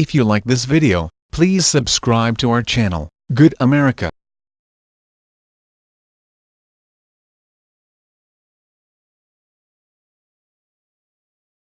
If you like this video, please subscribe to our channel, Good America.